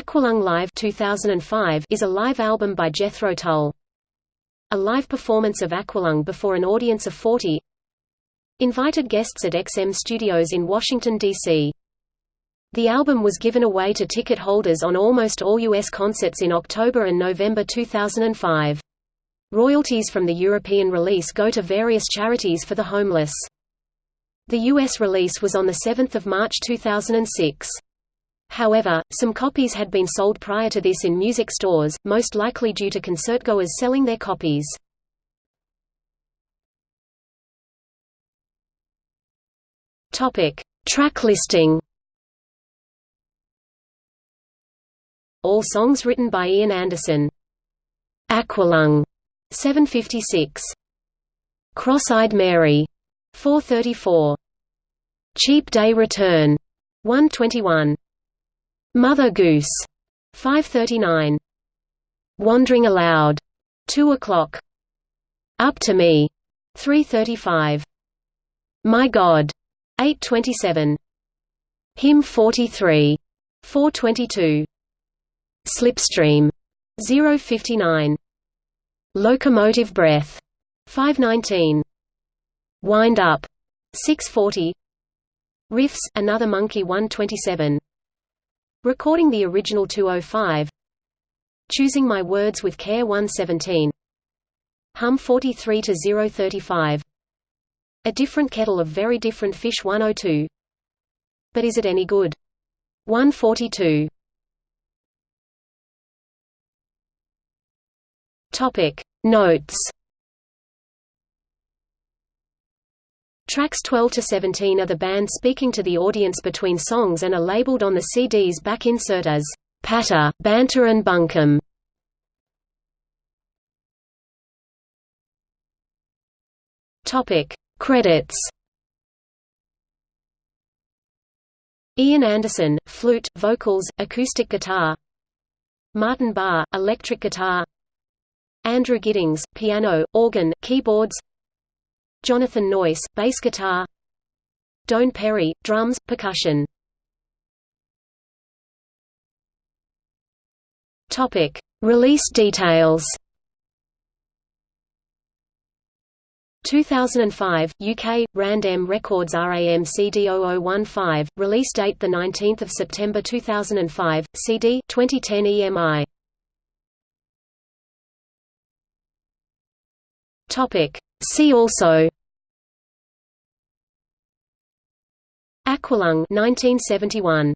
Aqualung Live 2005 is a live album by Jethro Tull. A live performance of Aqualung before an audience of 40 Invited guests at XM Studios in Washington, D.C. The album was given away to ticket holders on almost all U.S. concerts in October and November 2005. Royalties from the European release go to various charities for the homeless. The U.S. release was on 7 March 2006. However, some copies had been sold prior to this in music stores, most likely due to concertgoers selling their copies. Topic: Track listing All songs written by Ian Anderson. Aqualung, 756. Cross-Eyed Mary, 434. Cheap Day Return, 121. Mother Goose, 539. Wondering Aloud, 2 o'clock. Up to Me, 335. My God, 827. Hymn 43, 422. Slipstream. 059 Locomotive breath. 519 Wind up. 640 Riffs another monkey 127 Recording the original 205 Choosing my words with care 117 Hymn 43 to 035 A different kettle of very different fish 102 But is it any good? 142 Topic. Notes Tracks 12 to 17 are the band speaking to the audience between songs and are labeled on the CD's back insert as patter, banter and bunkum. Topic Credits. Ian Anderson, flute, vocals, acoustic guitar. Martin Barre, electric guitar. Andrew Giddings, piano, organ, keyboards Jonathan Noyce, bass guitar Doane Perry, drums, percussion. Release details 2005, UK, Rand-M Records RAM CD 0015, release date 19 September 2005, CD 2010 EMI. See also Aqualung 1971